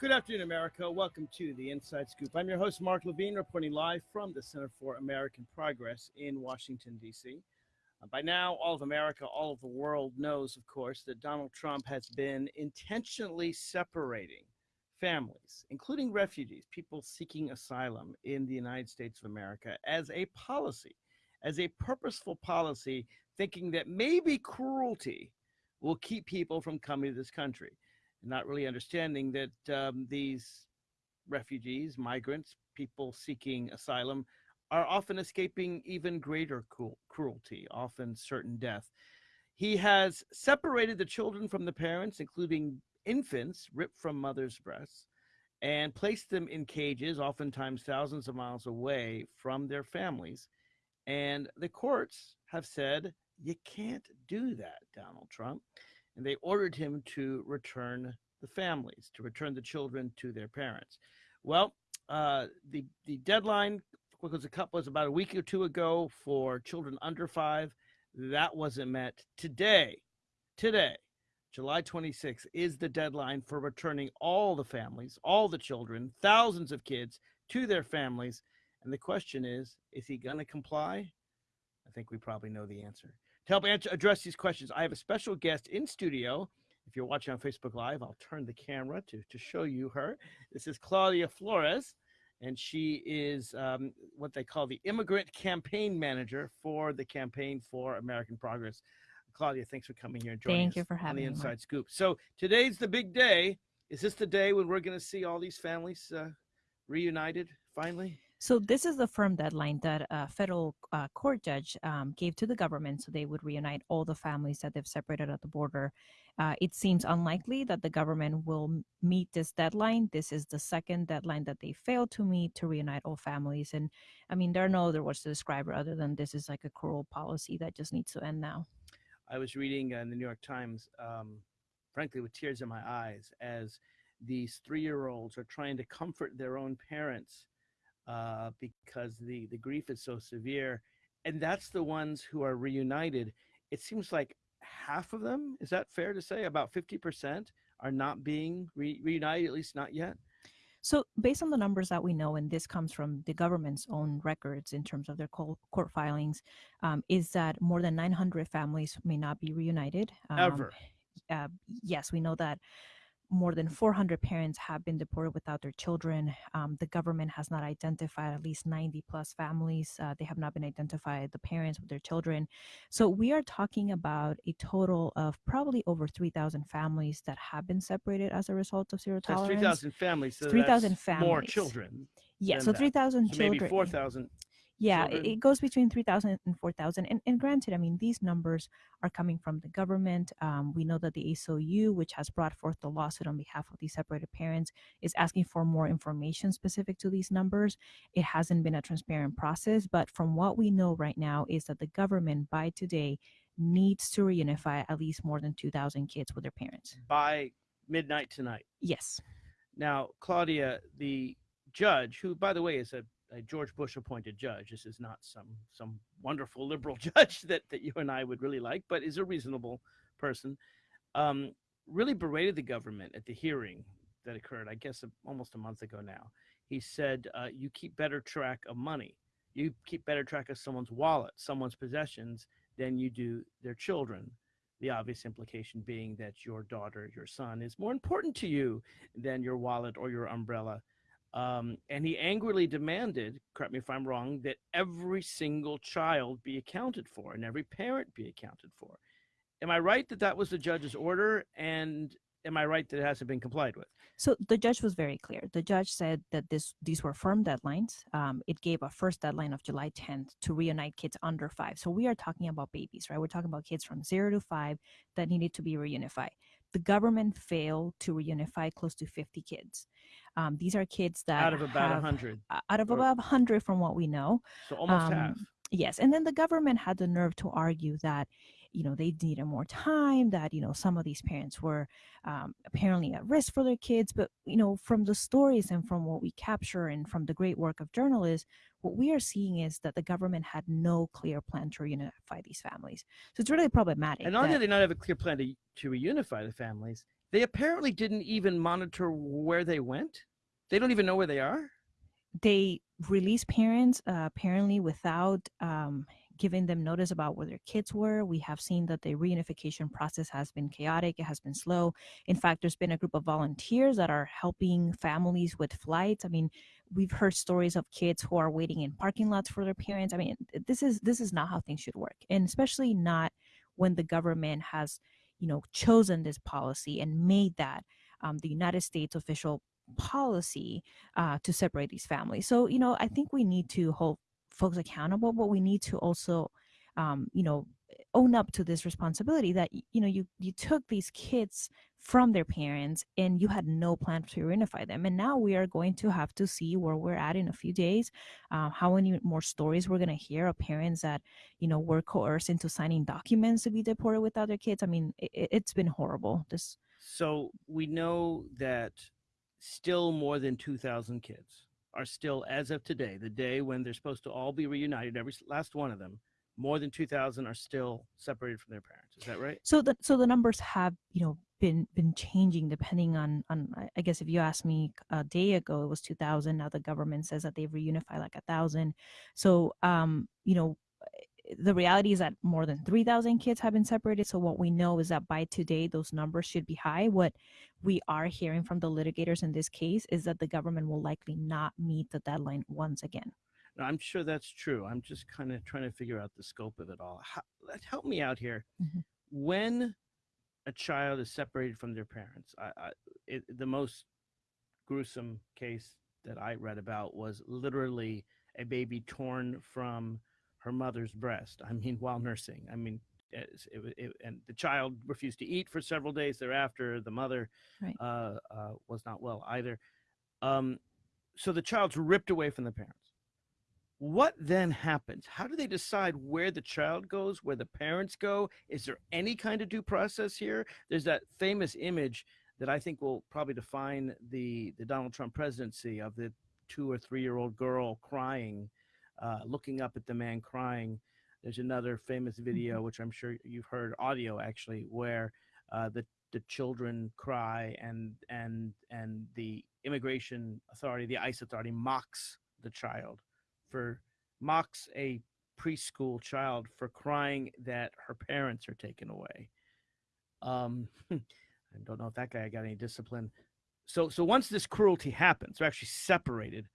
Good afternoon, America. Welcome to the Inside Scoop. I'm your host, Mark Levine, reporting live from the Center for American Progress in Washington, D.C. Uh, by now, all of America, all of the world knows, of course, that Donald Trump has been intentionally separating families, including refugees, people seeking asylum in the United States of America, as a policy, as a purposeful policy, thinking that maybe cruelty will keep people from coming to this country not really understanding that um, these refugees, migrants, people seeking asylum are often escaping even greater cruelty, often certain death. He has separated the children from the parents, including infants ripped from mothers' breasts, and placed them in cages, oftentimes thousands of miles away from their families. And the courts have said, you can't do that, Donald Trump and they ordered him to return the families, to return the children to their parents. Well, uh, the the deadline was a couple was about a week or two ago for children under five. That wasn't met today. Today, July 26th is the deadline for returning all the families, all the children, thousands of kids to their families. And the question is, is he going to comply? I think we probably know the answer. To help answer, address these questions, I have a special guest in studio. If you're watching on Facebook Live, I'll turn the camera to, to show you her. This is Claudia Flores, and she is um, what they call the Immigrant Campaign Manager for the Campaign for American Progress. Claudia, thanks for coming here and joining Thank us you for having on the Inside Mark. Scoop. So today's the big day. Is this the day when we're going to see all these families uh, reunited finally? So this is the firm deadline that a federal uh, court judge um, gave to the government so they would reunite all the families that they've separated at the border. Uh, it seems unlikely that the government will meet this deadline. This is the second deadline that they failed to meet to reunite all families. And I mean, there are no other words to describe it other than this is like a cruel policy that just needs to end now. I was reading in the New York Times, um, frankly, with tears in my eyes, as these three-year-olds are trying to comfort their own parents uh, because the, the grief is so severe. And that's the ones who are reunited. It seems like half of them, is that fair to say? About 50% are not being re reunited, at least not yet? So based on the numbers that we know, and this comes from the government's own records in terms of their court filings, um, is that more than 900 families may not be reunited. Um, Ever. Uh, yes, we know that more than 400 parents have been deported without their children. Um, the government has not identified at least 90 plus families. Uh, they have not been identified, the parents with their children. So we are talking about a total of probably over 3,000 families that have been separated as a result of zero That's tolerance. 3,000 families. So 3,000 that's More children. Yeah, so 3,000 So children. maybe 4,000. Yeah, it, it goes between 3,000 and 4,000. And, and granted, I mean, these numbers are coming from the government. Um, we know that the ACLU, which has brought forth the lawsuit on behalf of these separated parents, is asking for more information specific to these numbers. It hasn't been a transparent process, but from what we know right now is that the government by today needs to reunify at least more than 2,000 kids with their parents. By midnight tonight. Yes. Now, Claudia, the judge, who, by the way, is a, a George Bush appointed judge, this is not some some wonderful liberal judge that, that you and I would really like, but is a reasonable person, um, really berated the government at the hearing that occurred, I guess, almost a month ago now. He said, uh, You keep better track of money, you keep better track of someone's wallet, someone's possessions, than you do their children. The obvious implication being that your daughter, your son, is more important to you than your wallet or your umbrella. Um, and he angrily demanded, correct me if I'm wrong, that every single child be accounted for and every parent be accounted for. Am I right that that was the judge's order? And am I right that it hasn't been complied with? So the judge was very clear. The judge said that this these were firm deadlines. Um, it gave a first deadline of July 10th to reunite kids under five. So we are talking about babies, right? We're talking about kids from zero to five that needed to be reunified. The government failed to reunify close to 50 kids. Um, these are kids that Out of about have, 100. uh, out of about 100 from what we know. So almost Um, half. Yes, and then the government had the nerve to argue that, you know, they needed more time. That you know, some of these parents were um, apparently at risk for their kids. But you know, from the stories and from what we capture and from the great work of journalists, what we are seeing is that the government had no clear plan to reunify these families. So it's really problematic. And not only that- do they not have a clear plan to, to reunify the families, they apparently didn't even monitor where they went. They don't even know where they are. They release parents uh, apparently without um, giving them notice about where their kids were. We have seen that the reunification process has been chaotic, it has been slow. In fact, there's been a group of volunteers that are helping families with flights. I mean, we've heard stories of kids who are waiting in parking lots for their parents. I mean, this is this is not how things should work. And especially not when the government has, you know, chosen this policy and made that um, the United States official policy uh, to separate these families. So, you know, I think we need to hold folks accountable, but we need to also, um, you know, own up to this responsibility that you know you you took these kids from their parents and you had no plan to reunify them. And now we are going to have to see where we're at in a few days uh, how many more stories we're going to hear of parents that you know were coerced into signing documents to be deported without their kids. I mean it, it's been horrible. This so we know that still more than 2,000 kids are still, as of today, the day when they're supposed to all be reunited, every last one of them, more than 2,000 are still separated from their parents. Is that right? So the so the numbers have you know been been changing depending on on I guess if you asked me a day ago it was 2,000. Now the government says that they've reunified like a thousand. So um you know the reality is that more than 3,000 kids have been separated. So what we know is that by today, those numbers should be high. What we are hearing from the litigators in this case is that the government will likely not meet the deadline once again. I'm sure that's true. I'm just kind of trying to figure out the scope of it all. How, help me out here. Mm-hmm. When a child is separated from their parents, I, I, it, the most gruesome case that I read about was literally a baby torn from her mother's breast. I mean, while nursing. I mean, it, it, it, and the child refused to eat for several days thereafter. The mother right. uh, uh, was not well either. Um, so the child's ripped away from the parents. What then happens? How do they decide where the child goes, where the parents go? Is there any kind of due process here? There's that famous image that I think will probably define the the Donald Trump presidency of the two or three year old girl crying uh, looking up at the man crying. There's another famous video, mm-hmm. which I'm sure you've heard audio actually, where uh, the the children cry and and and the immigration authority, the ICE authority, mocks the child for mocks a preschool child for crying that her parents are taken away. Um, I don't know if that guy got any discipline. So so once this cruelty happens, they're actually separated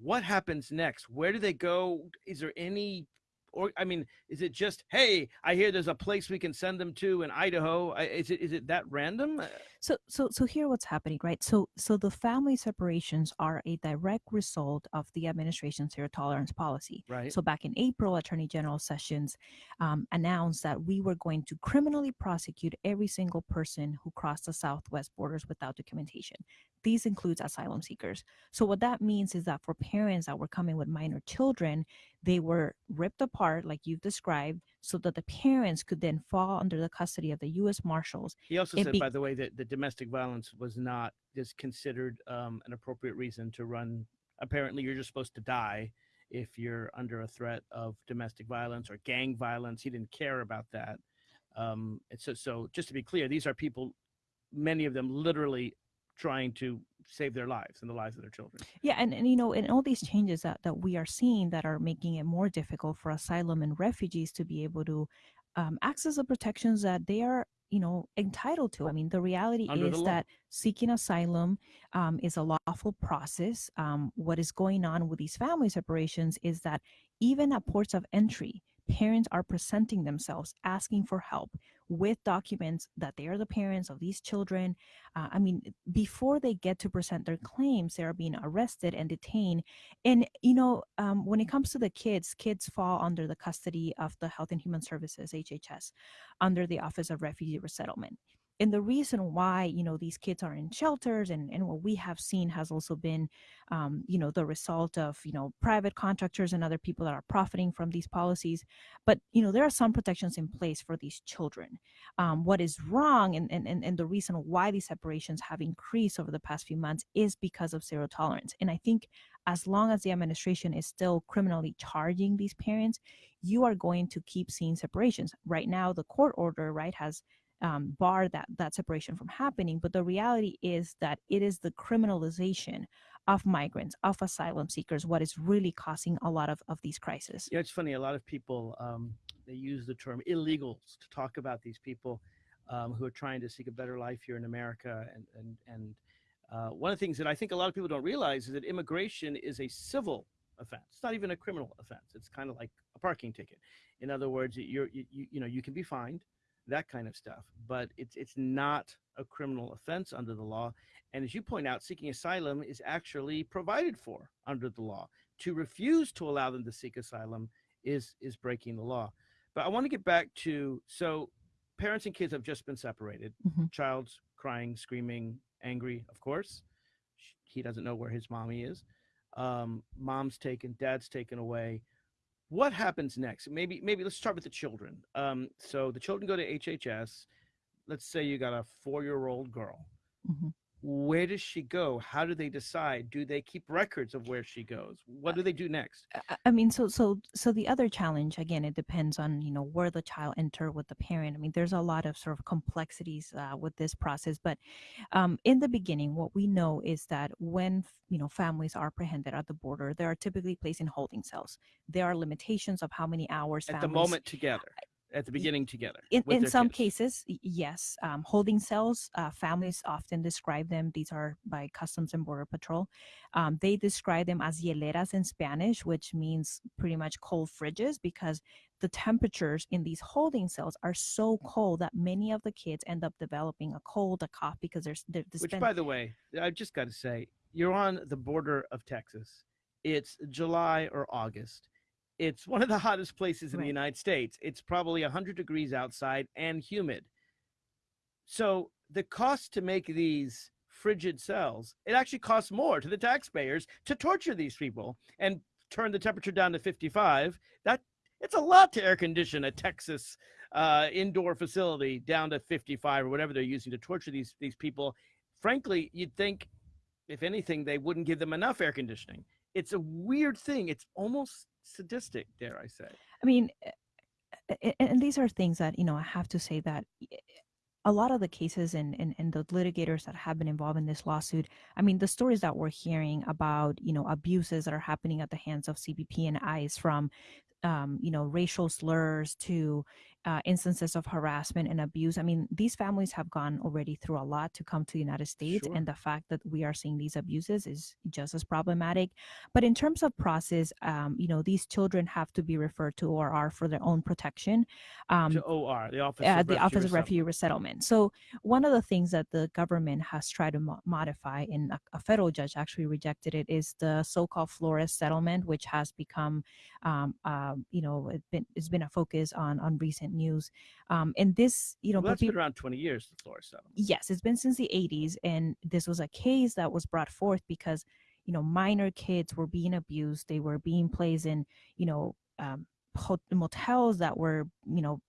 what happens next? Where do they go? Is there any or I mean, is it just hey, I hear there's a place we can send them to in Idaho? Is it is it that random? Uh, so so so here what's happening, right? So so the family separations are a direct result of the administration's zero tolerance policy. Right. So back in April, Attorney General Sessions um, announced that we were going to criminally prosecute every single person who crossed the southwest borders without documentation. These includes asylum seekers. So what that means is that for parents that were coming with minor children, they were ripped apart, like you've described, so that the parents could then fall under the custody of the U.S. Marshals. He also it said, by the way, that the domestic violence was not just considered um, an appropriate reason to run. Apparently, you're just supposed to die if you're under a threat of domestic violence or gang violence. He didn't care about that. Um, so, so just to be clear, these are people, many of them literally trying to save their lives and the lives of their children. Yeah, and, and you know, and all these changes that, that we are seeing that are making it more difficult for asylum and refugees to be able to um, access the protections that they are you know entitled to. I mean the reality Under is the that seeking asylum um, is a lawful process. Um, what is going on with these family separations is that even at ports of entry parents are presenting themselves asking for help with documents that they are the parents of these children. Uh, I mean, before they get to present their claims, they are being arrested and detained. And, you know, um, when it comes to the kids, kids fall under the custody of the Health and Human Services, HHS, under the Office of Refugee Resettlement and the reason why you know these kids are in shelters and, and what we have seen has also been um, you know the result of you know private contractors and other people that are profiting from these policies. But you know there are some protections in place for these children. Um, what is wrong and, and and the reason why these separations have increased over the past few months is because of zero tolerance. And i think as long as the administration is still criminally charging these parents you are going to keep seeing separations. Right now the court order right has um, bar that that separation from happening. But the reality is that it is the criminalization of migrants, of asylum seekers, what is really causing a lot of, of these crises. Yeah, it's funny. A lot of people um, they use the term illegals to talk about these people um, who are trying to seek a better life here in America. And and and uh, one of the things that I think a lot of people don't realize is that immigration is a civil offense. It's not even a criminal offense. It's kind of like a parking ticket. In other words, you're you, you know you can be fined, that kind of stuff, but it's it's not a criminal offense under the law. And as you point out, seeking asylum is actually provided for under the law. To refuse to allow them to seek asylum is is breaking the law. But I want to get back to so parents and kids have just been separated. Mm-hmm. Child's crying, screaming, angry, of course. He doesn't know where his mommy is. Um, mom's taken, dad's taken away. What happens next? Maybe, maybe let's start with the children. Um, so the children go to HHS. Let's say you got a four-year-old girl. Mm-hmm where does she go? How do they decide? Do they keep records of where she goes? What do they do next? i mean so so so the other challenge again it depends on you know where the child enter with the parent. I mean there's a lot of sort of complexities uh, with this process but um, in the beginning what we know is that when you know families are apprehended at the border they are typically placed in holding cells. There are limitations of how many hours at families, the moment together at the beginning together in, in some kids. cases yes um, holding cells uh, families often describe them these are by customs and border patrol um, they describe them as hieleras in spanish which means pretty much cold fridges because the temperatures in these holding cells are so cold that many of the kids end up developing a cold a cough because there's they're, they which by the way i've just got to say you're on the border of texas it's july or august it's one of the hottest places in Right. the united states. It's probably 100 degrees outside and humid. So the cost to make these frigid cells it actually costs more to the taxpayers to torture these people and turn the temperature down to 55 that it's a lot to air condition a texas uh, indoor facility down to 55 or whatever they're using to torture these these people. Frankly you'd think if anything they wouldn't give them enough air conditioning it's a weird thing it's almost sadistic dare i say I mean, a- a- and these are things that you know I have to say that eh, a lot of the cases and, and and the litigators that have been involved in this lawsuit. I mean, the stories that we're hearing about you know abuses that are happening at the hands of CBP and ICE from um, you know racial slurs to uh, instances of harassment and abuse. I mean, these families have gone already through a lot to come to the United States, Sure. and the fact that we are seeing these abuses is just as problematic. But in terms of process, um, you know, these children have to be referred to ORR for their own protection. Um, to or the office uh, of the Office of Refugee Refugee Resettlement. So one of the things that the government has tried to mo- modify, and a, a federal judge actually rejected it, is the so-called Flores settlement, which has become, um, um, you know, it been, it's been a focus on on recent news. Um, and this, you know, well, that's been around 20 years the floor yes, it's been since the 80s, and this was a case that was brought forth because, you know, minor kids were being abused. They were being placed in, you know, um, motels that were, you know,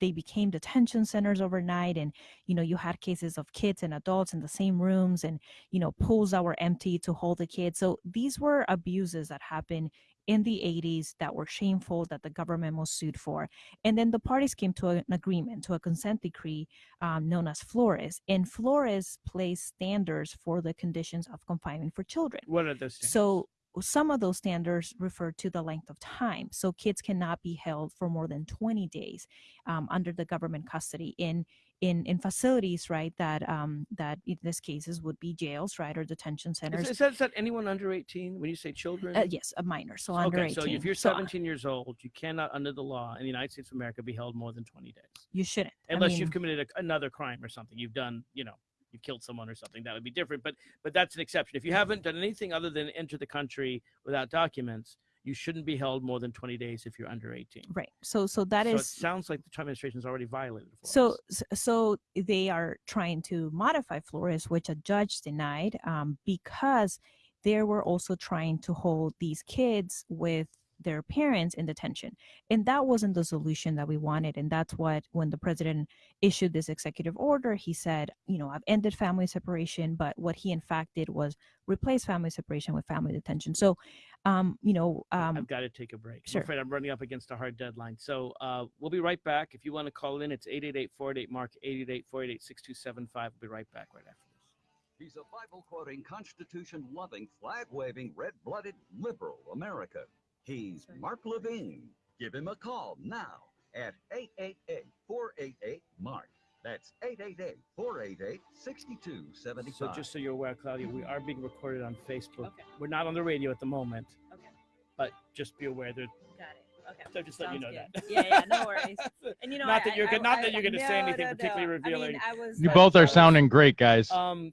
they became detention centers overnight, and you know, you had cases of kids and adults in the same rooms, and you know, pools that were empty to hold the kids. So these were abuses that happened in the 80s that were shameful that the government was sued for and then the parties came to an agreement to a consent decree um, known as Flores. And Flores placed standards for the conditions of confinement for children. what are those standards? So some of those standards refer to the length of time. So kids cannot be held for more than 20 days um, under the government custody in in in facilities, right? That um, that in this cases would be jails, right, or detention centers. is that, is that anyone under 18 when you say children Uh, yes, a minor, so under okay 18. so if you're So, uh, 17 years old you cannot under the law in the united states of america be held more than 20 days you shouldn't. I unless mean, you've committed a, another crime or something you've done you know you've killed someone or something that would be different but but that's an exception if you haven't done anything other than enter the country without documents you shouldn't be held more than 20 days if you're under 18 right. So so that so is it sounds like the trump administration has already violated Flores. So, so they are trying to modify Flores, which a judge denied, um, because they were also trying to hold these kids with their parents in detention, and that wasn't the solution that we wanted. And that's what, when the president issued this executive order, he said, you know, I've ended family separation, but what he in fact did was replace family separation with family detention. So, Um, you know, um, I've got to take a break. sure. I'm afraid I'm running up against a hard deadline. So uh, we'll be right back. If you want to call in, it's 888-488-MARK, 888 488 6275. We'll be right back right after this. He's a Bible quoting, Constitution loving, flag waving, red blooded liberal America. He's Mark Levine. Give him a call now at 888 488 Mark. That's 888 488 6275. So just so you're aware, Claudia, we are being recorded on Facebook. Okay. We're not on the radio at the moment, okay, but just be aware that. got it. Okay. So just let you know that. Yeah, yeah, no worries. And you know, not I- that you're I- good. Not I- that you're going to say anything no, no. particularly I mean, revealing. I was. You But both are was- sounding great, guys. Um,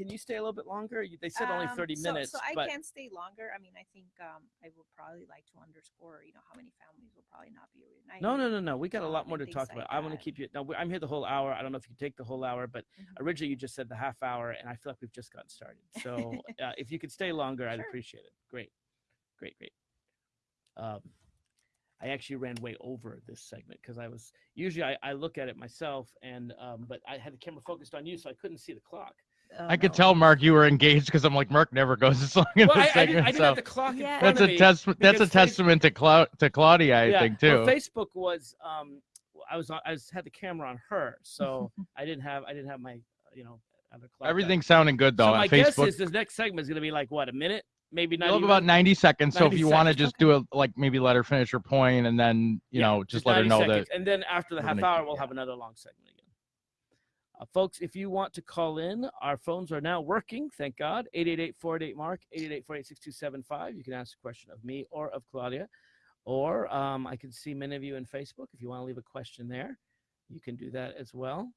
can you stay a little bit longer? You- They said only Um, 30 so- minutes, So, I can stay longer. I mean, I think um, I would probably like to underscore, you know, how many families will probably not be reunited. no, no, no, no. We got a um, lot more to talk about. like I want to keep you. No, we- I'm here the whole hour. I don't know if you take the whole hour, but Mhm. originally you just said the half hour, and I feel like we've just gotten started. So uh, if you could stay longer, I'd appreciate it. Great, great, great. Um, I actually ran way over this segment because I was usually I, I look at it myself, and um, but I had the camera focused on you, so I couldn't see the clock. Oh, I could no. tell Mark you were engaged because I'm like Mark never goes this long in Well, the I, I, didn't. I didn't so have the clock in Yeah. front that's of a testament. That's a because Face- testament to Clau- to Claudia, I yeah. think Well, too. Facebook was um, I was on, I was had the camera on her, so I didn't have I didn't have my uh, you know other clock. up. Everything's sounding good though So on my guess is this next segment is going to be like what a minute, maybe not even. about 90 seconds. So if you want to seconds, just do a like maybe let her finish her point and then you Yeah, know just, let her know seconds. that And then after the half gonna hour, we'll yeah. have another long segment again. Uh, folks, if you want to call in, our phones are now working. Thank God. 888-488-MARK, 888 6275. You can ask a question of me or of Claudia. Or um, I can see many of you in Facebook. If you want to leave a question there, you can do that as well.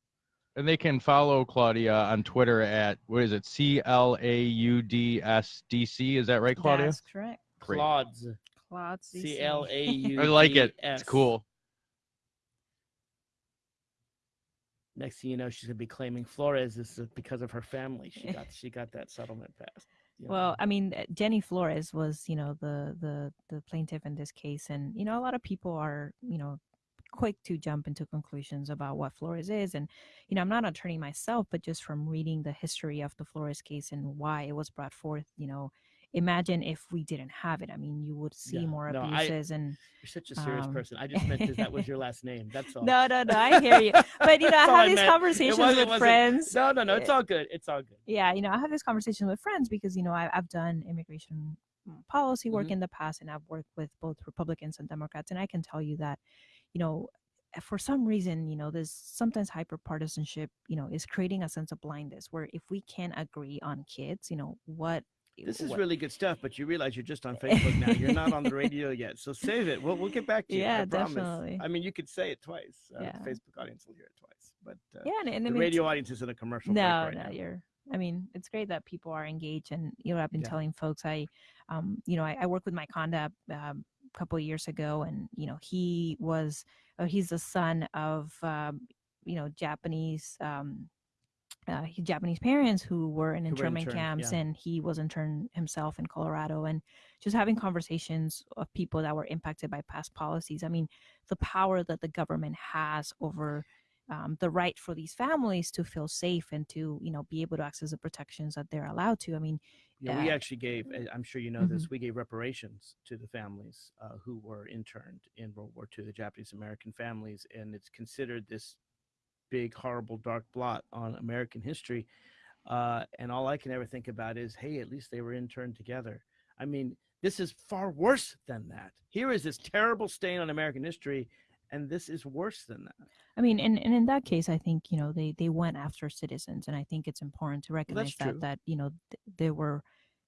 and they can follow Claudia on Twitter at what is it C L A U D S D C is that right Claudia? That's correct. Great. Claude's. Claude C L A U. I like it. It's cool. Next thing you know, she's gonna be claiming Flores is because of her family. She got she got that settlement passed. you know. Well, I mean, uh, Jenny Flores was, you know, the the the plaintiff in this case, and you know, a lot of people are, you know, quick to jump into conclusions about what Flores is, and you know, I'm not an attorney myself, but just from reading the history of the Flores case and why it was brought forth, you know, imagine if we didn't have it. I mean, you would see Yeah. more No, I- abuses and You're such a serious um, person. I just meant that that was your last name. That's all. no, no, no, I hear you, but you know, I all I have these meant. Conversations with friends. No, no, no. It's Eh, all good. It's all good. yeah you know i have this conversation with friends because you know I, i've done immigration mm, policy work Mhm. in the past and i've worked with both republicans and democrats and i can tell you that you know eh, for some reason you know there's sometimes hyper partisanship you know is creating a sense of blindness where if we can't agree on kids you know what This is what- really good stuff, but you realize you're just on Facebook now. You're not on the radio yet, so save it. We'll we'll get back to you. Yeah, I promise. definitely. I mean, you could say it twice. Uh, Yeah. The Facebook audience will hear it twice, but uh, yeah and, and I the mean, radio audience is in a commercial no right no now. you're i mean it's great that people are engaged and you know i've been Yeah. telling folks i um you know i, I worked with Mike Honda um, a couple of years ago and you know he was uh, he's the son of um, you know japanese um uh, Japanese parents who were in internment interned, camps, yeah. and he was interned himself in Colorado, and just having conversations of people that were impacted by past policies. I mean, the power that the government has over um, the right for these families to feel safe and to you know be able to access the protections that they're allowed to. I mean, Yeah, we uh, actually gave. I'm sure you know Mm-hmm. this. We gave reparations to the families uh, who were interned in World War II, the Japanese American families, and it's considered this big, horrible, dark blot on American history. Uh, and all I can ever think about is, hey, at least they were interned together. I mean, this is far worse than that. Here is this terrible stain on American history, and this is worse than that. I mean, and, and in that case, I think you know they they went after citizens, and I think it's important to recognize true. that that you know th- there were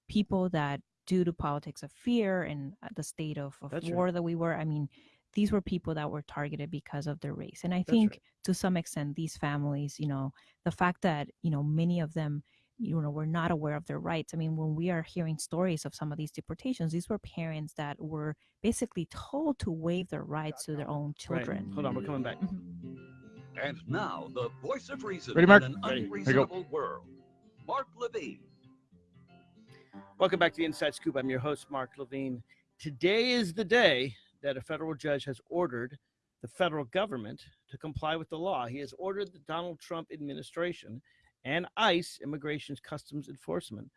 people that, due to politics of fear and uh, the state of, of That's war that we were, I mean, these were people that were targeted because of their race, and I That's think right. to some extent, these families, you know, the fact that you know many of them you know were not aware of their rights i mean when we are hearing stories of some of these deportations these were parents that were basically told to waive their rights to their own Right. children Hold on, we're coming back. Mhm. And now, the voice of reason Ready, Mark? in an Ready. Here you go. unreasonable world. Mark Levine. Welcome back to the Inside Scoop. I'm your host, Mark Levine. Today is the day that a federal judge has ordered the federal government to comply with the law. He has ordered the Donald Trump administration and ICE, Immigration Customs Enforcement,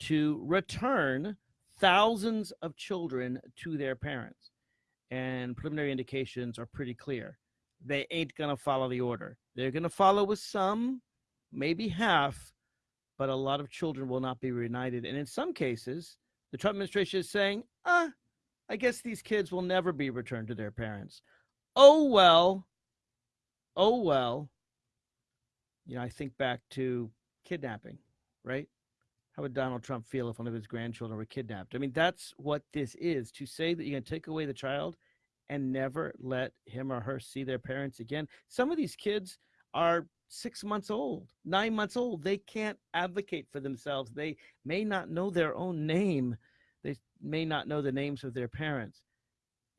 to return thousands of children to their parents. And preliminary indications are pretty clear. They ain't going to follow the order. They're going to follow with some, maybe half, but a lot of children will not be reunited. And in some cases, the Trump administration is saying, ah, I guess these kids will never be returned to their parents. Oh, well. Oh, well. You know, I think back to kidnapping, right? How would Donald Trump feel if one of his grandchildren were kidnapped? I mean, that's what this is to say that you're going to take away the child and never let him or her see their parents again. Some of these kids are six months old, nine months old. They can't advocate for themselves. They may not know their own name. May not know the names of their parents.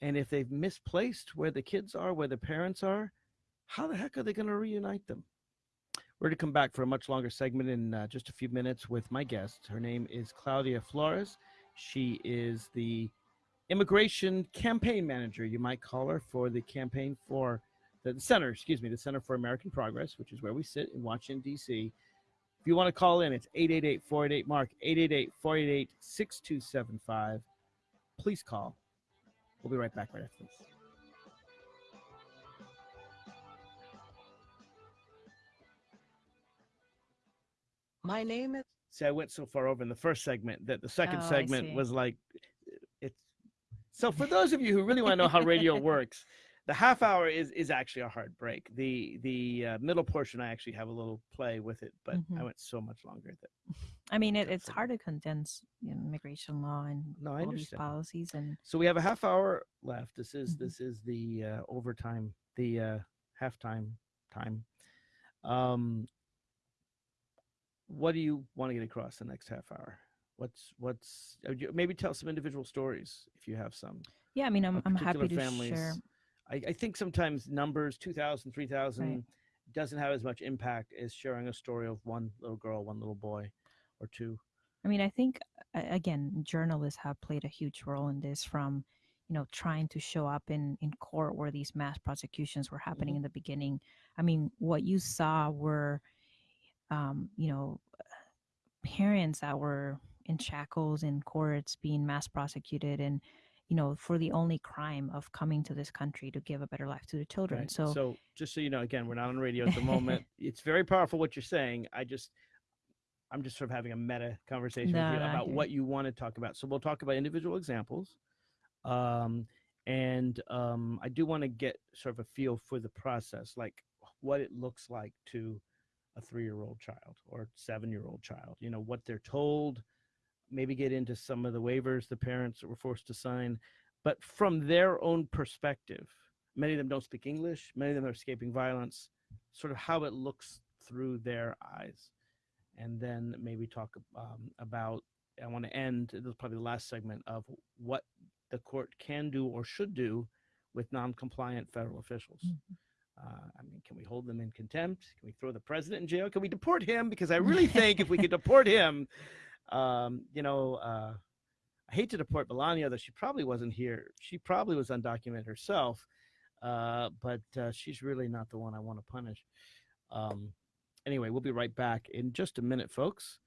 And if they've misplaced where the kids are, where the parents are, how the heck are they going to reunite them? We're going to come back for a much longer segment in uh, just a few minutes with my guest. Her name is Claudia Flores. She is the immigration campaign manager, you might call her, for the campaign for the center, excuse me, the Center for American Progress, which is where we sit in Washington, D.C. If you want to call in, it's 888 488 Mark, 888 488 6275. Please call. We'll be right back right after this. My name is. See, I went so far over in the first segment that the second Oh, segment was like, it's. So for those of you who really want to know how radio works, the half hour is is actually a hard break. The the uh, middle portion, I actually have a little play with it, but I Mhm. went so much longer that I mean, it, it's hard to condense you know, immigration law and No, all these policies and So we have a half hour left. This is Mhm. this is the uh, overtime, the uh, halftime time. Um, what do you want to get across the next half hour? What's what's uh, maybe tell some individual stories if you have some. yeah, I mean, I'm I'm happy to families. share. I, I think sometimes numbers 2,000, 3,000 Right. doesn't have as much impact as sharing a story of one little girl, one little boy, or two. I mean, I think uh, again, journalists have played a huge role in this from, you know, trying to show up in in court where these mass prosecutions were happening Mhm. in the beginning. I mean, what you saw were, um, you know, parents that were in shackles in courts being mass prosecuted and you know for the only crime of coming to this country to give a better life to the children Right. so, so just so you know, again, we're not on radio at the moment. it's very powerful what you're saying. I just, I'm just sort of having a meta conversation No, with you about what you want to talk about. So we'll talk about individual examples. Um, and um, I do want to get sort of a feel for the process, like what it looks like to a three-year-old child or seven-year-old child. You know what they're told. Maybe get into some of the waivers the parents were forced to sign, but from their own perspective. Many of them don't speak English. Many of them are escaping violence. Sort of how it looks through their eyes, and then maybe talk um, about. I want to end. This is probably the last segment of what the court can do or should do with non-compliant federal officials. Mhm. Uh, I mean, can we hold them in contempt? Can we throw the president in jail? Can we deport him? Because I really think if we could deport him, um, you know, uh, I hate to deport Melania, though she probably wasn't here. She probably was undocumented herself, uh, but uh, she's really not the one I want to punish. Um, anyway, we'll be right back in just a minute, folks.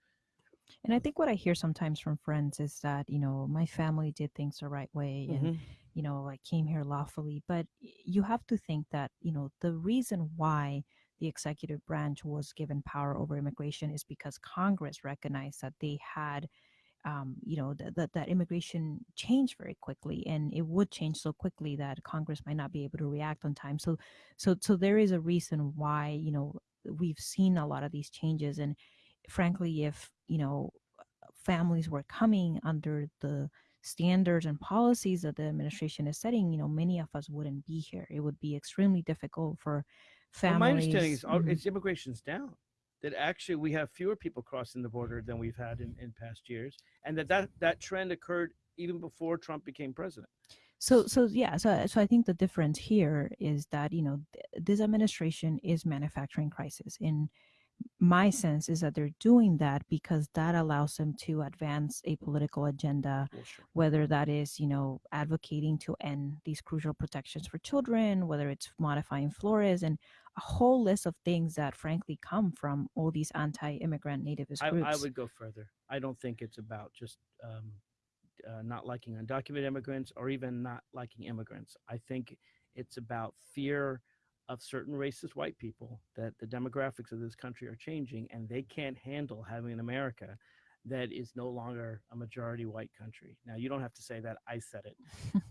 and i think what i hear sometimes from friends is that you know my family did things the right way and Mhm. you know i came here lawfully but you have to think that you know the reason why the executive branch was given power over immigration is because congress recognized that they had um, you know that that that immigration changed very quickly and it would change so quickly that congress might not be able to react on time. So so so there is a reason why you know we've seen a lot of these changes and frankly if you know families were coming under the standards and policies that the administration is setting you know many of us wouldn't be here. It would be extremely difficult for Well, my understanding is all, Mhm. it's immigration's down. That actually we have fewer people crossing the border than we've had in, in past years, and that, that that trend occurred even before Trump became president. so so yeah so so i think the difference here is that you know th- this administration is manufacturing crisis in my sense is that they're doing that because that allows them to advance a political agenda sure. whether that is you know advocating to end these crucial protections for children whether it's modifying flores and a whole list of things that frankly come from all these anti-immigrant nativist I, groups I would go further. I don't think it's about just um, uh, not liking undocumented immigrants or even not liking immigrants. I think it's about fear of certain racist white people that the demographics of this country are changing and they can't handle having an America that is no longer a majority white country. Now, you don't have to say that, I said it,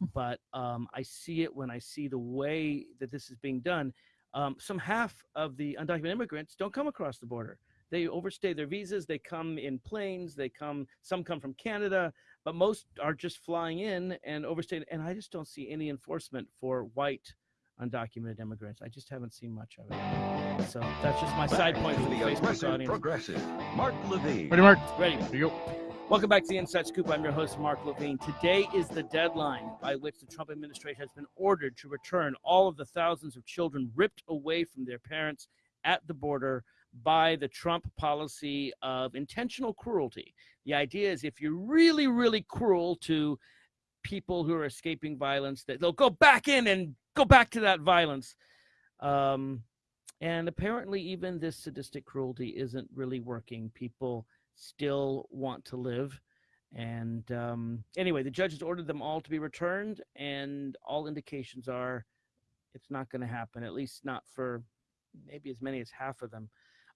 but um, I see it when I see the way that this is being done. Um, some half of the undocumented immigrants don't come across the border. They overstay their visas. They come in planes. They come. Some come from Canada, but most are just flying in and overstaying. And I just don't see any enforcement for white undocumented immigrants. I just haven't seen much of it. So that's just my side point for the the Facebook audience. progressive, Mark Levine. Ready, Mark? Ready? Here you go. Welcome back to the Inside Scoop. I'm your host, Mark Levine. Today is the deadline by which the Trump administration has been ordered to return all of the thousands of children ripped away from their parents at the border by the Trump policy of intentional cruelty. The idea is if you're really, really cruel to people who are escaping violence, that they'll go back in and go back to that violence. Um, and apparently, even this sadistic cruelty isn't really working. People still want to live. And um, anyway, the judge has ordered them all to be returned, and all indications are it's not going to happen, at least not for maybe as many as half of them.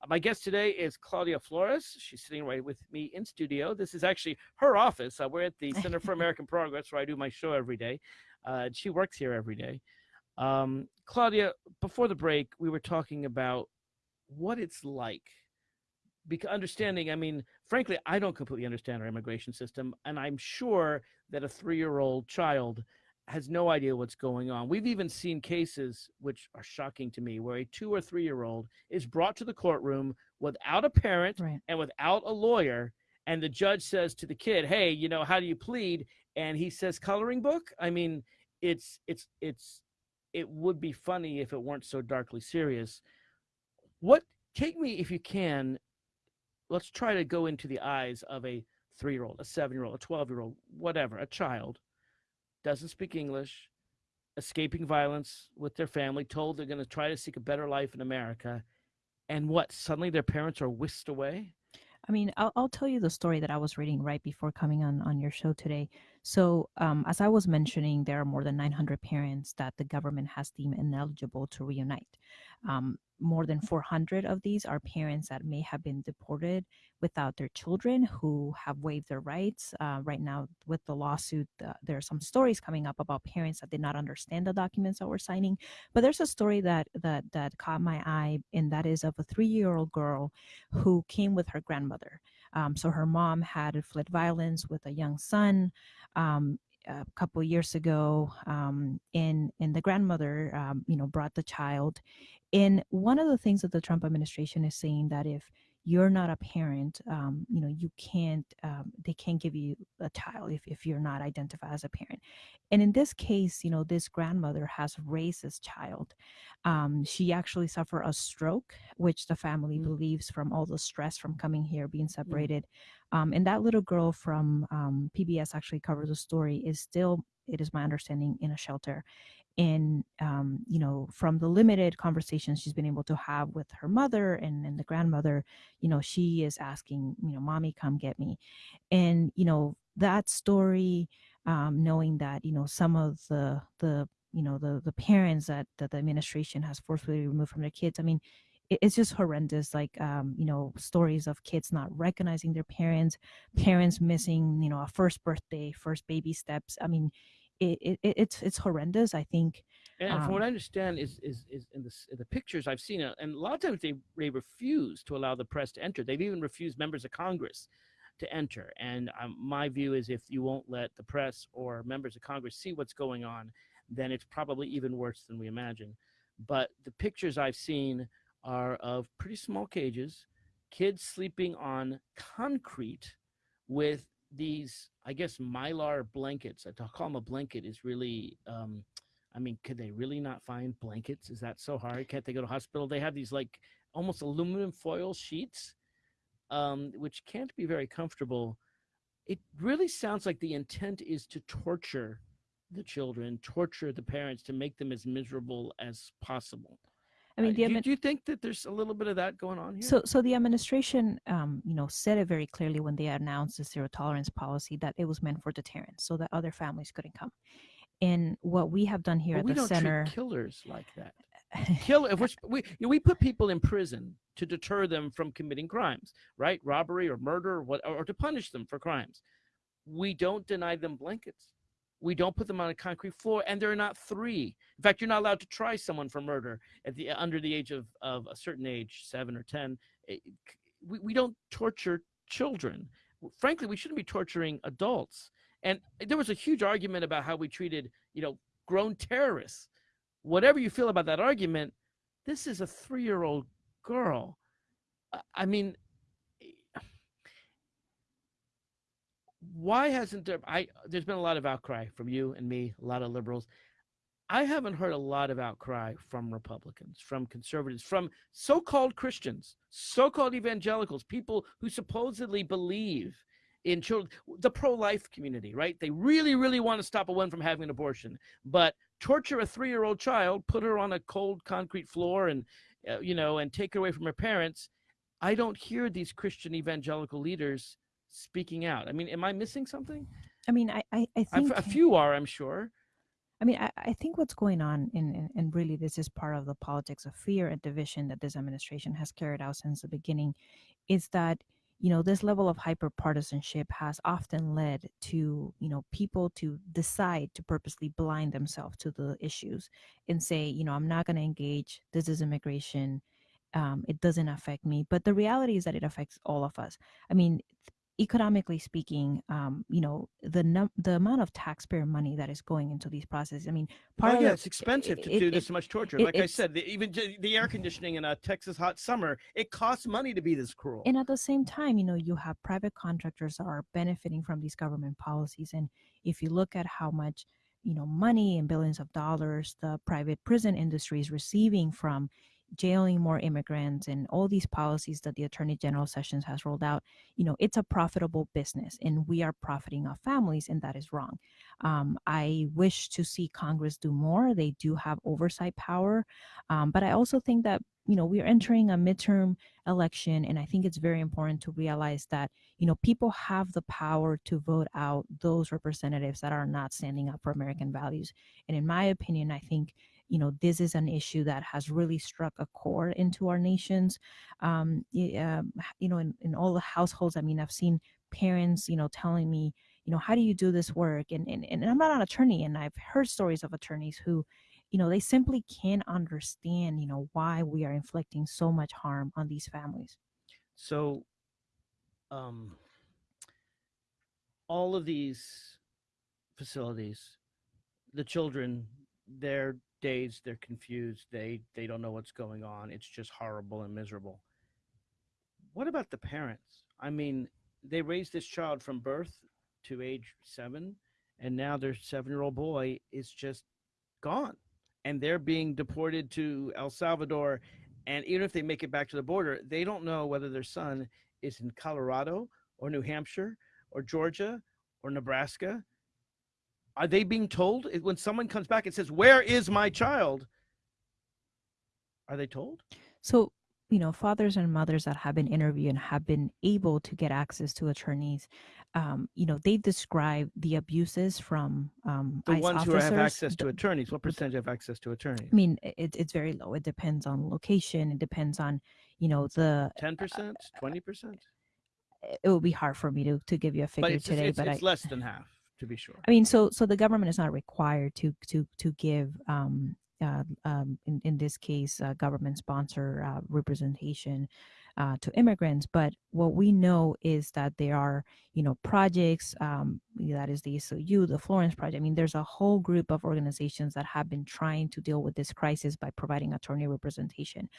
My guest today is Claudia Flores. She's sitting right with me in studio. This is actually her office. Uh, we're at the Center for American Progress, where I do my show every day. Uh, she works here every day. Um, Claudia, before the break, we were talking about what it's like. Because understanding, I mean, frankly, I don't completely understand our immigration system, and I'm sure that a three-year-old child has no idea what's going on. We've even seen cases which are shocking to me, where a two or three-year-old is brought to the courtroom without a parent Right. and without a lawyer, and the judge says to the kid, "Hey, you know, how do you plead?" And he says, "Coloring book." I mean, it's it's it's it would be funny if it weren't so darkly serious. What take me if you can. Let's try to go into the eyes of a three-year-old, a seven-year-old, a twelve-year-old, whatever, a child doesn't speak English, escaping violence with their family, told they're going to try to seek a better life in America, and what? Suddenly their parents are whisked away. I mean, I'll, I'll tell you the story that I was reading right before coming on on your show today. So, um, as I was mentioning, there are more than 900 parents that the government has deemed ineligible to reunite. Um, more than 400 of these are parents that may have been deported without their children who have waived their rights. Uh, right now, with the lawsuit, uh, there are some stories coming up about parents that did not understand the documents that we're signing. But there's a story that that that caught my eye, and that is of a three-year-old girl who came with her grandmother. Um, so her mom had fled violence with a young son um, a couple years ago, um, and and the grandmother, um, you know, brought the child. And one of the things that the Trump administration is saying that if you're not a parent, um, you know, you can't, um, they can't give you a child if, if you're not identified as a parent. And in this case, you know, this grandmother has raised this child. Um, she actually suffered a stroke, which the family Mm. believes from all the stress from coming here, being separated. Um, and that little girl from um, PBS actually covers the story is still, it is my understanding, in a shelter. And um, you know, from the limited conversations she's been able to have with her mother and, and the grandmother, you know, she is asking, you know, mommy, come get me. And you know, that story, um, knowing that you know some of the the you know the the parents that that the administration has forcefully removed from their kids. I mean, it, it's just horrendous. Like um, you know, stories of kids not recognizing their parents, parents missing, you know, a first birthday, first baby steps. I mean, it, it it- it's it's horrendous. I think. And from what Um, I understand, is is is in the in the pictures I've seen, uh, and a lot of times they they refuse to allow the press to enter. They've even refused members of Congress to enter. And um, my view is, if you won't let the press or members of Congress see what's going on, then it's probably even worse than we imagine. But the pictures I've seen are of pretty small cages, kids sleeping on concrete with these, I guess, mylar blankets. I call them a blanket is really. Um, I mean, could they really not find blankets? Is that so hard? Can't they go to hospital? They have these like almost aluminum foil sheets, um, which can't be very comfortable. It really sounds like the intent is to torture the children, torture the parents to make them as miserable as possible. I mean, Uh, do, do you think that there's a little bit of that going on here? So, so the administration, um, you know, said it very clearly when they announced the zero tolerance policy that it was meant for deterrence, so that other families couldn't come. And what we have done here But at we the don't center, treat killers like that. Kill if we're, we you know, we put people in prison to deter them from committing crimes, right? Robbery or murder, or what, or to punish them for crimes. We don't deny them blankets. We don't put them on a concrete floor, and they're not three. In fact, you're not allowed to try someone for murder at the under the age of, of a certain age, seven or ten. Eh, eh, it- we, we don't torture children. Frankly, we shouldn't be torturing adults. And eh, there was a huge argument about how we treated, you know, grown terrorists. Whatever you feel about that argument, this is a three-year-old girl. I mean, why hasn't there? I there's been a lot of outcry from you and me, a lot of liberals. I haven't heard a lot of outcry from Republicans, from conservatives, from so-called Christians, so-called evangelicals, people who supposedly believe in children, the pro-life community, right? They really, really want to stop a woman from having an abortion, but torture a three-year-old child, put her on a cold concrete floor, and uh, you know, and take her away from her parents. I don't hear these Christian evangelical leaders speaking out. I mean, am I missing something? I mean, I, I, I think a few are, I'm sure. I mean, I, I think what's going on, in, in, and really this is part of the politics of fear and division that this administration has carried out since the beginning, is that you know this level of hyper partisanship has often led to you know people to decide to purposely blind themselves to the issues and say, you know, I'm not going to engage. This is immigration. Um, it doesn't affect me. But the reality is that it affects all of us. I mean, economically speaking, um, you know, the num- the amount of taxpayer money that is going into these processes. I mean, part oh, yeah, the- it's expensive to it- do it- this much torture. it- like I said, the, even the air conditioning in a Texas hot summer, it costs money to be this cruel. And at the same time, you know, you have private contractors that are benefiting from these government policies. And if you look at how much, you know, money and billions of dollars the private prison industry is receiving from jailing more immigrants and all these policies that the attorney general sessions has rolled out you know it's a profitable business and we are profiting off families and that is wrong. Um, i wish to see congress do more. They do have oversight power. Um, but i also think that you know we are entering a midterm election and i think it's very important to realize that you know people have the power to vote out those representatives that are not standing up for american values. And in my opinion i think you know this is an issue that has really struck a chord into our nations um, um, you know in, in all the households. I mean i've seen parents you know telling me you know how do you do this work? And, and and i'm not an attorney and i've heard stories of attorneys who you know they simply can't understand you know why we are inflicting so much harm on these families. So, um, all of these facilities, the children, they're dazed, they're confused, they they don't know what's going on. It's just horrible and miserable. What about the parents? I mean, they raised this child from birth to age seven, and now their seven-year-old boy is just gone, and they're being deported to El Salvador. And even if they make it back to the border, they don't know whether their son is in Colorado or New Hampshire or Georgia or Nebraska. Are they being told when someone comes back and says, "Where is my child?" Are they told? So, you know, fathers and mothers that have been interviewed and have been able to get access to attorneys, um, you know, they describe the abuses from um, The ICE ones who have access to attorneys. What percentage have access to attorneys? I mean, it, it's very low. It depends on location. It depends on, you know, the. Ten percent, twenty percent. It would be hard for me to to give you a But figure it's, today, it's, but it's I. less than half, to be sure. I mean, so so the government is not required to to to give um, uh, um, in in this case uh, government sponsor uh, representation uh, to immigrants. But what we know is that there are you know projects um, that is the SOU, the Florence Project. I mean, there's a whole group of organizations that have been trying to deal with this crisis by providing attorney representation,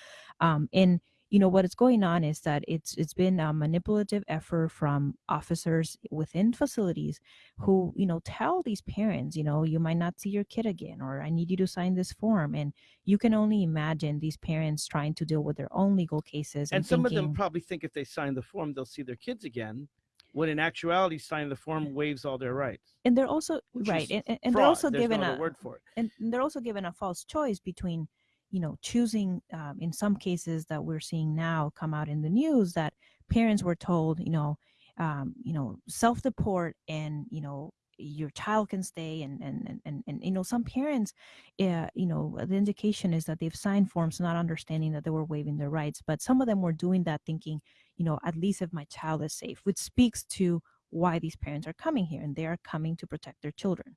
um, and you know what is going on is that it's it's been a manipulative effort from officers within facilities who you know tell these parents you know you might not see your kid again or i need you to sign this form and you can only imagine these parents trying to deal with their own legal cases and, And some of them probably think if they sign the form, they'll see their kids again. When in actuality, signing the form waives all their rights. and they're also right and, and- and they're also There's given no a word for it. and they're also given a false choice between you know choosing um, in some cases that we're seeing now come out in the news that parents were told you know um, you know self deport and you know your child can stay and and and and, and you know some parents uh, you know the indication is that they've signed forms not understanding that they were waiving their rights but some of them were doing that thinking you know at least if my child is safe which speaks to why these parents are coming here and they are coming to protect their children.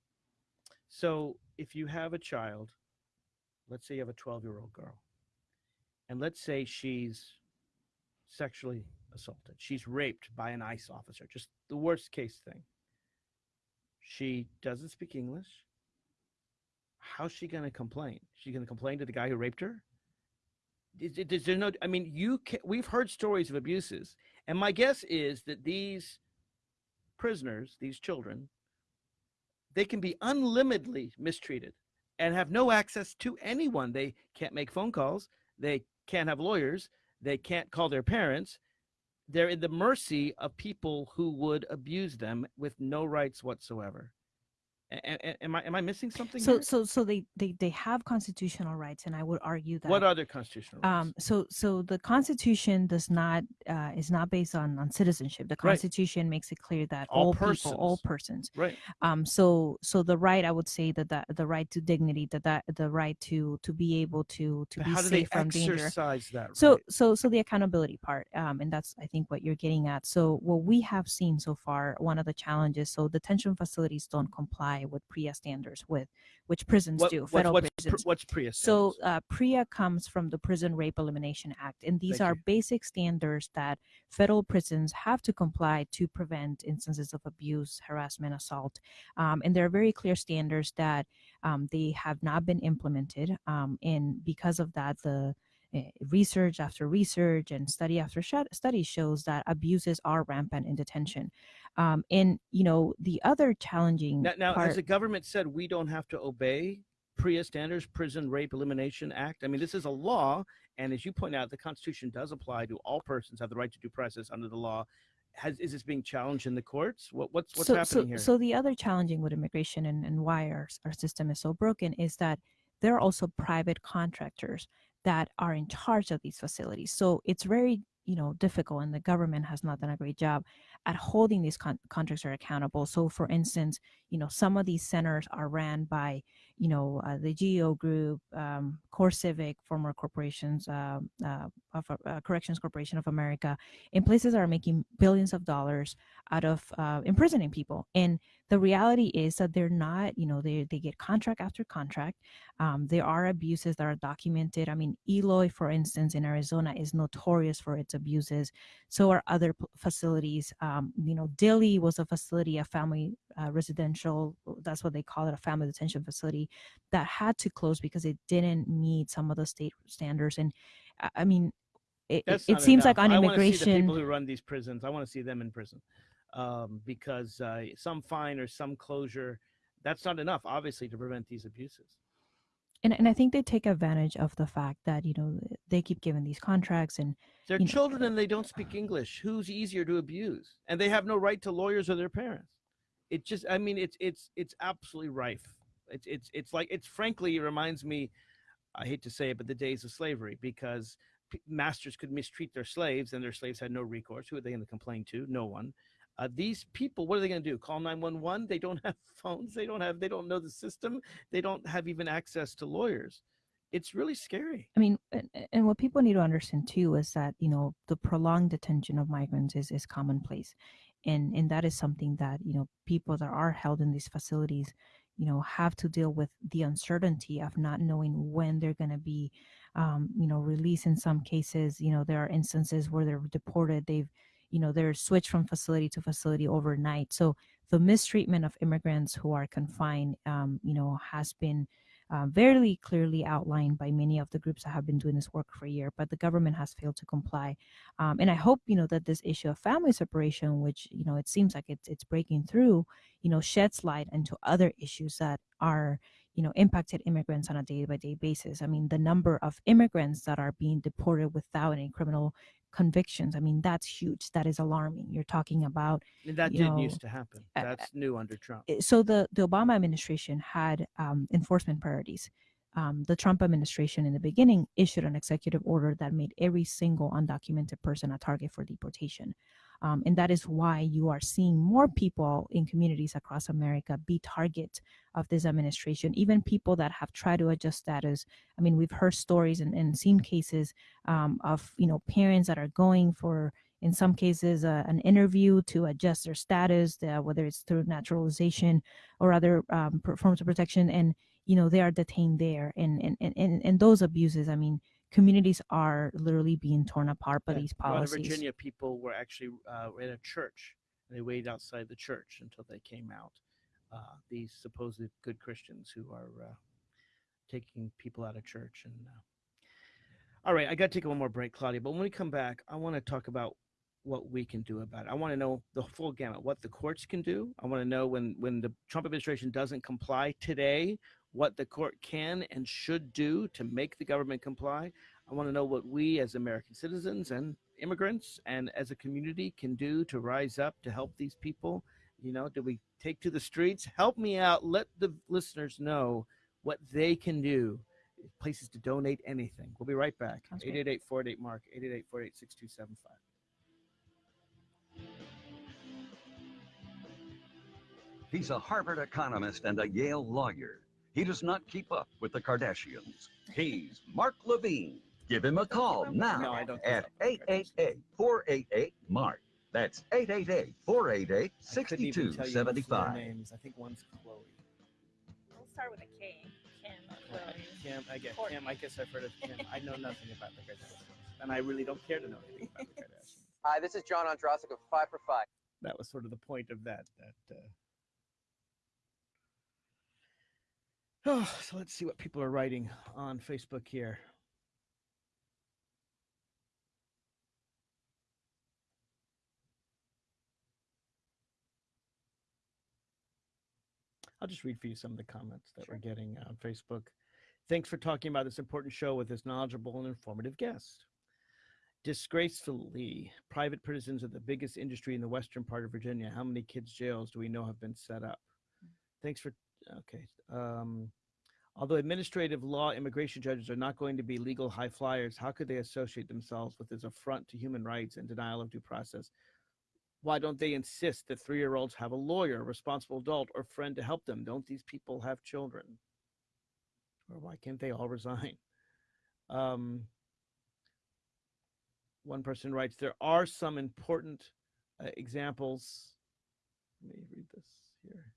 So if you have a child, let's say you have a 12 year old girl, and let's say she's sexually assaulted, she's raped by an ICE officer, just the worst case thing. She doesn't speak English. How's she going to complain? She going to complain to the guy who raped her? Is, is- is there no? I mean, you can, we've heard stories of abuses, and my guess is that these prisoners, these children, they can be unlimitedly mistreated and have no access to anyone. They can't make phone calls. They can't have lawyers. They can't call their parents. They're in the mercy of people who would abuse them with no rights whatsoever. Am I am I missing something? so here? so so they, they they have constitutional rights and i would argue that what other constitutional rights? um so so the constitution does not uh is not based on on citizenship the Right. constitution makes it clear that All all, people all persons. persons right. um so so the right i would say that that the right to dignity that that the right to to be able to to But be how do they safe from danger exercise that? so so so the accountability part um and that's i think what you're getting at so what we have seen so far one of the challenges so detention facilities don't comply with PREA standards with which prisons what, do federal what's, pr- prisons what's PREA so uh, PREA comes from the Prison Rape Elimination Act, and these Thank are you. basic standards that federal prisons have to comply to prevent instances of abuse, harassment, assault. Um, and there are very clear standards that um, they have not been implemented, um, and because of that, the uh, research after research and study after study shows that abuses are rampant in detention. Um, and you know the other challenging Now, now part, has the government said we don't have to obey PREA standards, Prison Rape Elimination Act? I mean, this is a law, and as you point out, the Constitution does apply to all persons have the right to due process under the law. Has is this being challenged in the courts? What what's what's so, happening so, here? So the other challenging with immigration and, and why our, our system is so broken is that there are also private contractors that are in charge of these facilities. So it's very you know difficult, and the government has not done a great job at holding these con- contractors accountable. So for instance, you know some of these centers are ran by you know uh, the GEO Group, um, CoreCivic, former corporations, uh, uh, of uh, Corrections Corporation of America, in places that are making billions of dollars out of uh, imprisoning people. And the reality is that they're not, you know, they, they get contract after contract. Um, there are abuses that are documented. I mean, Eloy, for instance, in Arizona is notorious for its abuses. So are other facilities. Um, you know, Dilley was a facility, a family uh, residential, that's what they call it, a family detention facility that had to close because it didn't meet some of the state standards. And I- mean, it, it, That's it not seems like enough. on see the immigration, people who run these prisons. I want to see them in prison, um, because uh, some fine or some closure, that's not enough, obviously, to prevent these abuses. and, and I think they take advantage of the fact that, you know, they keep giving these contracts and They're you know, children and they don't speak English. Who's easier to abuse? And they have no right to lawyers or their parents. It just, I mean, it's it's it's absolutely rife. It's it's it's like it's frankly, it reminds me. I hate to say it, but the days of slavery because masters could mistreat their slaves and their slaves had no recourse. Who are they going to complain to? No one. Uh, these people, what are they going to do? Call 911? They don't have phones. They don't have, they don't know the system. They don't have even access to lawyers. It's really scary. I mean, and, and what people need to understand too is that you know the prolonged detention of migrants is is commonplace, and and that is something that you know people that are held in these facilities, you know, have to deal with the uncertainty of not knowing when they're going to be, um, you know, released. In some cases, you know, there are instances where they're deported. They've, you know, they're switched from facility to facility overnight. So the mistreatment of immigrants who are confined, um, you know, has been uh, very clearly outlined by many of the groups that have been doing this work for a year, but the government has failed to comply. Um, and I hope you know that this issue of family separation, which you know it seems like it's it's breaking through, you know, sheds light into other issues that are you know impacted immigrants on a day by day basis. I mean, the number of immigrants that are being deported without any criminal convictions. I mean, that's huge. That is alarming. You're talking about And that didn't know, used to happen. uh, That's new under Trump. eh, so the the Obama administration had um, enforcement priorities. um, the Trump administration in the beginning issued an executive order that made every single undocumented person a target for deportation. Um, and that is why you are seeing more people in communities across America be target of this administration, even people that have tried to adjust status. I mean, we've heard stories and, and seen cases um, of, you know, parents that are going for, in some cases, uh, an interview to adjust their status, uh, whether it's through naturalization or other um, forms of protection. And, you know, they are detained there. And, and, and, and, and those abuses, I mean, communities are literally being torn apart by Yeah, these a lot of policies. Virginia people were actually uh, in a church. And they waited outside the church until they came out. Uh, these supposed good Christians who are uh, taking people out of church. And uh... all right, I got to take one more break, Claudia. But when we come back, I want to talk about what we can do about it. I want to know the full gamut, what the courts can do. I want to know when when the Trump administration doesn't comply today, what the court can and should do to make the government comply. I want to know what we as American citizens and immigrants and as a community can do to rise up to help these people. You know, do we take to the streets? Help me out. Let the listeners know what they can do. Places to donate anything. We'll be right back. Sounds 888 48 Mark, 888 48 6275. He's a Harvard economist and a Yale lawyer. He does not keep up with the Kardashians. He's Mark Levine. Give him a call now No, I don't keep at up 888-488-MARK. That's 888-488-6275. I couldn't tell you the names. I think one's Chloe. We'll start with a K. Kim Chloe. Kim, I guess Kim. I guess I've heard of Kim. I know nothing about the Kardashians, and I really don't care to know anything about the Kardashians. Hi, this is John Andrasik of Five for Five. That was sort of the point of that. That. Uh... Oh, so let's see what people are writing on Facebook here. I'll just read for you some of the comments that we're getting on Facebook. Thanks for talking about this important show with this knowledgeable and informative guest. Disgracefully, private prisons are the biggest industry in the western part of Virginia. How many kids' jails do we know have been set up? Hmm. Thanks for okay. Um, although administrative law immigration judges are not going to be legal high flyers, how could they associate themselves with this affront to human rights and denial of due process? Why don't they insist that three year olds have a lawyer, a responsible adult, or friend to help them? Don't these people have children? Or why can't they all resign? Um, one person writes, there are some important uh, examples. Let me read this here.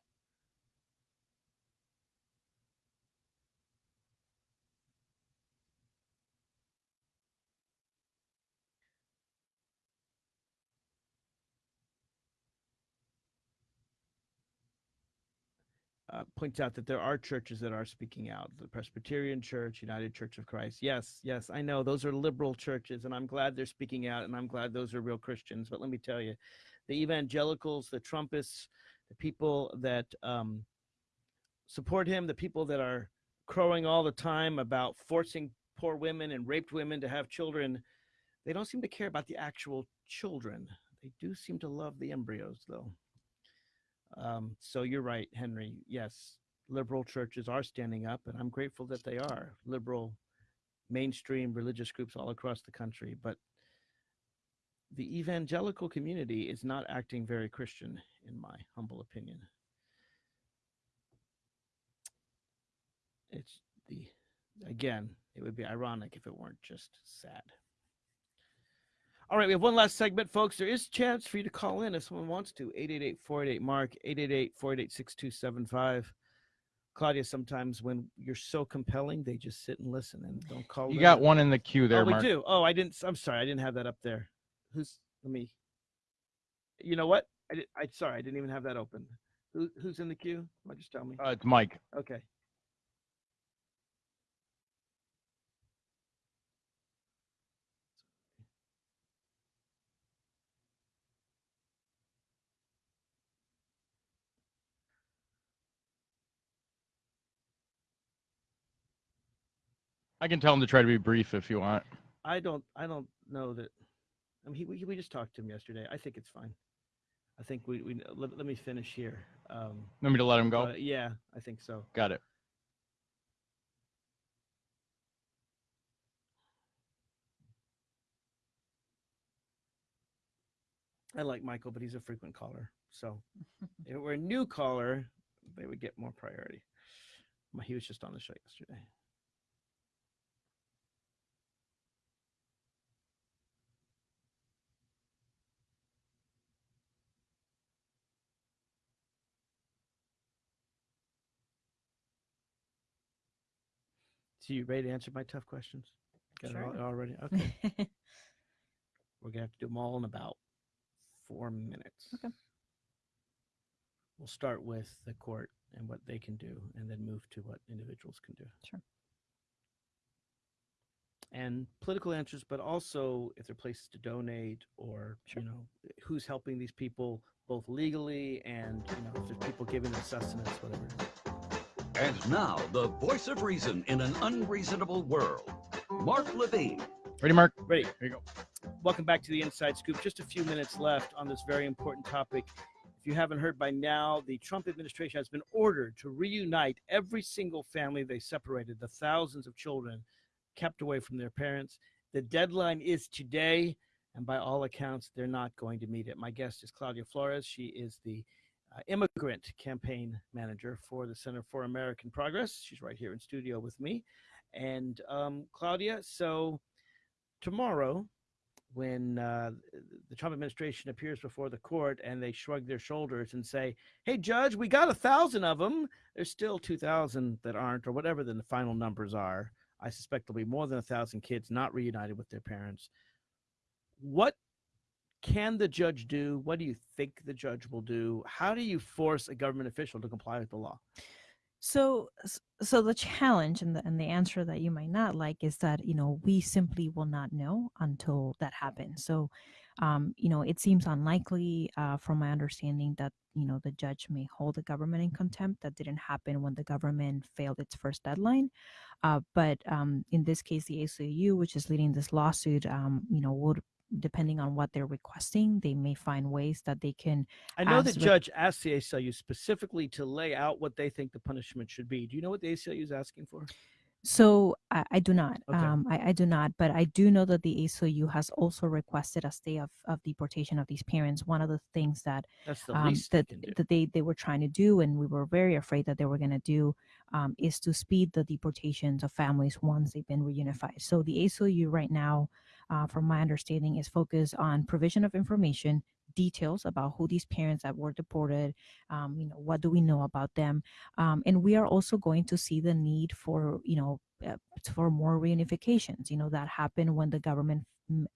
Uh, points out that there are churches that are speaking out. The presbyterian church united church of christ. Yes yes i know. Those are liberal churches and i'm glad they're speaking out and i'm glad those are real christians. But let me tell you the evangelicals the trumpists the people that um, support him the people that are crowing all the time about forcing poor women and raped women to have children they don't seem to care about the actual children. They do seem to love the embryos though um, so you're right, Henry. Yes, liberal churches are standing up, and I'm grateful that they are liberal, mainstream religious groups all across the country. But the evangelical community is not acting very Christian, in my humble opinion. It's the again, it would be ironic if it weren't just sad. All right, we have one last segment, folks. There is a chance for you to call in if someone wants to. 888-488-MARK, 888-488-6275. Claudia, sometimes when you're so compelling, they just sit and listen and don't call You got one in the queue there, oh, we Mark. do. Oh, I didn't. I'm sorry. I didn't have that up there. Who's? Let me. You know what? I did. I sorry. I didn't even have that open. Who, who's in the queue? Just tell me? Uh, it's Mike. Okay. I can tell him to try to be brief if you want. I don't. I don't know that. I mean, he, we we just talked to him yesterday. I think it's fine. I think we we let, let me finish here. Um, want me to let him go? Uh, yeah, I think so. Got it. I like Michael, but he's a frequent caller. So if it were a new caller, they would get more priority. He was just on the show yesterday. So you ready to answer my tough questions? Got it all- Sure. already? Okay. We're gonna have to do them all in about four minutes. Okay. We'll start with the court and what they can do, and then move to what individuals can do. Sure. And political answers, but also if there are places to donate, or Sure. you know, who's helping these people both legally and you know, if there's people giving them sustenance, whatever. It is. And now, the voice of reason in an unreasonable world. Mark Levine. Ready, Mark? Ready? Here you go. Welcome back to the Inside Scoop. Just a few minutes left on this very important topic. If you haven't heard by now, the Trump administration has been ordered to reunite every single family they separated, the thousands of children kept away from their parents. The deadline is today, and by all accounts, they're not going to meet it. My guest is Claudia Flores. She is the immigrant campaign manager for the Center for American Progress. She's right here in studio with me. And um, Claudia, so tomorrow, when uh, the Trump administration appears before the court and they shrug their shoulders and say, "Hey, judge, we got a thousand of them. There's still two thousand that aren't, or whatever the final numbers are. I suspect there'll be more than a thousand kids not reunited with their parents. What can the judge do? What do you think the judge will do? How do you force a government official to comply with the law? So, so the challenge and the and the answer that you might not like is that you know we simply will not know until that happens. So, um, you know, it seems unlikely, uh, from my understanding, that you know the judge may hold the government in contempt. That didn't happen when the government failed its first deadline. Uh, but um, in this case, the ACLU, which is leading this lawsuit, um, you know, would depending on what they're requesting, they may find ways that they can I know the judge asked the ACLU specifically to lay out what they think the punishment should be. Do you know what the ACLU is asking for? So I, I do not. Okay. Um, I, I do not. But I do know that the ACLU has also requested a stay of, of deportation of these parents. One of the things that That's the um, they that can that they they were trying to do, and we were very afraid that they were going to do, um, is to speed the deportations of families once they've been reunified. So the ACLU right now, uh, from my understanding, is focused on provision of information, details about who these parents that were deported, um, you know, what do we know about them, um, and we are also going to see the need for you know uh, for more reunifications. You know that happened when the government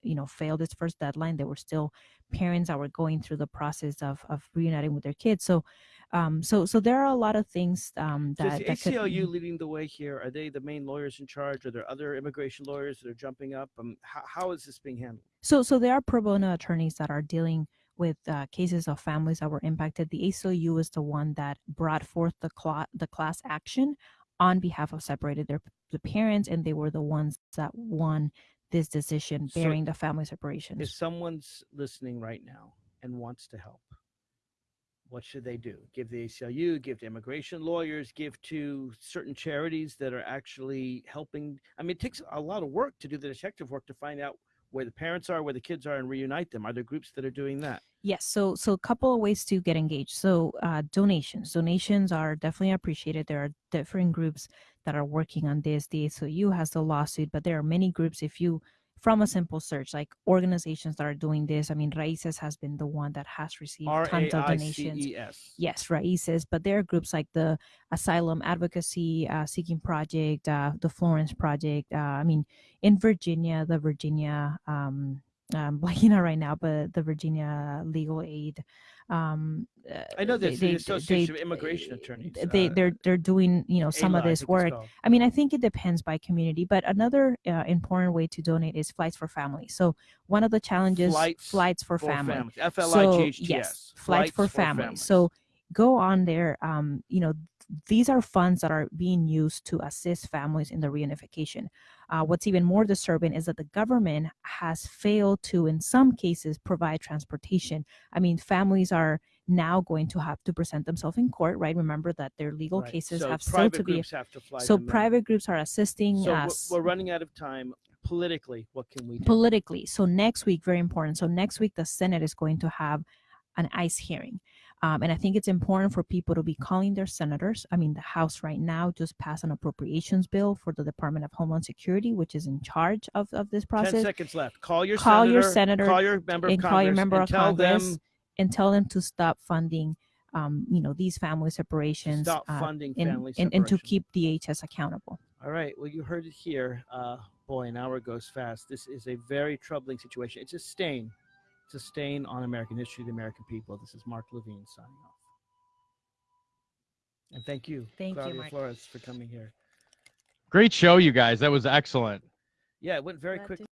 you know failed its first deadline. There were still parents that were going through the process of of reuniting with their kids. So, um, so so there are a lot of things um, So is that, the that could- ACLU leading the way here? Are they the main lawyers in charge? Are there other immigration lawyers that are jumping up? Um, how, how is this being handled? So, so there are pro bono attorneys that are dealing with uh, cases of families that were impacted. The ACLU is the one that brought forth the cla- the class action on behalf of separated their the parents, and they were the ones that won this decision, So bearing the family separations. If someone's listening right now and wants to help, what should they do? Give the ACLU, give to immigration lawyers, give to certain charities that are actually helping. I mean, it takes a lot of work to do the detective work to find out where the parents are, where the kids are, and reunite them. Are there groups that are doing that? Yes, so so a couple of ways to get engaged. So uh, donations, donations are definitely appreciated. There are different groups that are working on this. The ACLU has the lawsuit, but there are many groups. If you from a simple search, like organizations that are doing this. I mean, Raices has been the one that has received tons of donations. Yes, Raices, but there are groups like the Asylum Advocacy uh, Seeking Project, uh, the Florence Project. Uh, I mean, in Virginia, the Virginia, um, I'm blanking out right now, but the Virginia Legal Aid. Um, uh, I know they- this, they- the they- Association of Immigration Attorneys. They uh, they're they're doing you know some of I this think work. I mean, I think it depends by community, but another uh, important way to donate is flights for families. So one of the challenges, Flights for, for family. families. F L I G H T So, yes, flights for families. So go on there. Um, you know, these are funds that are being used to assist families in the reunification. Uh, what's even more disturbing is that the government has failed to, in some cases, provide transportation. I mean, families are now going to have to present themselves in court, right? Remember that their legal Right. cases So have still to be. groups have to fly So in. private groups are assisting So us. we're running out of time. politically, what can we do? politically. So next week, very important. So next week, the Senate is going to have an ICE hearing. Um, and I think it's important for people to be calling their senators. I mean, the House right now just passed an appropriations bill for the Department of Homeland Security, which is in charge of, of this Ten process. seconds left. Call your Call senator. your senator Call your member of and Congress. call your member and of tell Congress them and tell them to stop funding, um, you know, these family separations stop uh, funding and, family and, and to keep DHS accountable. All right. Well, you heard it here. Uh, boy, an hour goes fast. This is a very troubling situation. It's a stain. It's a stain on American history, the American people. This is Mark Levine signing off. And thank you, Thank you, Claudia Mark. Flores, for coming here. Great show, you guys. That was excellent. Yeah, it went very Glad quick. to